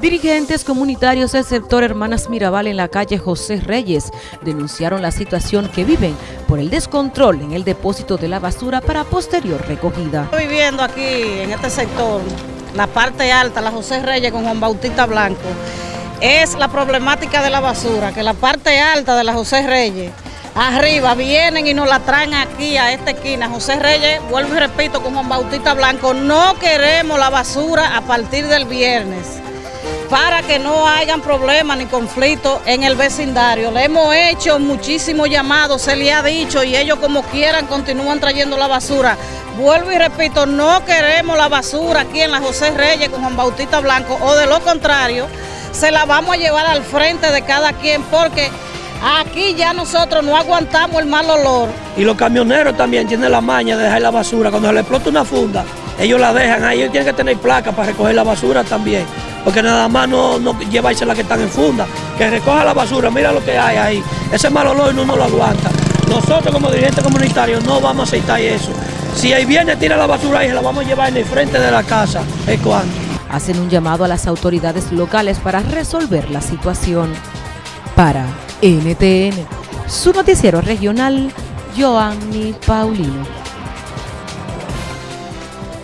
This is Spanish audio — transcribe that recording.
Dirigentes comunitarios del sector Hermanas Mirabal en la calle José Reyes denunciaron la situación que viven por el descontrol en el depósito de la basura para posterior recogida. Estoy viviendo aquí en este sector, la parte alta, la José Reyes con Juan Bautista Blanco, es la problemática de la basura, que la parte alta de la José Reyes, arriba vienen y nos la traen aquí a esta esquina. José Reyes, vuelvo y repito, con Juan Bautista Blanco, no queremos la basura a partir del viernes para que no hayan problemas ni conflictos en el vecindario. Le hemos hecho muchísimos llamados, se le ha dicho y ellos como quieran continúan trayendo la basura. Vuelvo y repito, no queremos la basura aquí en la José Reyes con Juan Bautista Blanco o de lo contrario, se la vamos a llevar al frente de cada quien porque aquí ya nosotros no aguantamos el mal olor. Y los camioneros también tienen la maña de dejar la basura. Cuando le explota una funda, ellos la dejan ahí, ellos tienen que tener placa para recoger la basura también porque nada más no, no llevarse la que están en funda, que recoja la basura, mira lo que hay ahí, ese mal olor no lo aguanta. Nosotros como dirigentes comunitarios no vamos a aceptar eso. Si ahí viene, tira la basura y se la vamos a llevar en el frente de la casa, es cuando. Hacen un llamado a las autoridades locales para resolver la situación. Para NTN, su noticiero regional, Joanny Paulino.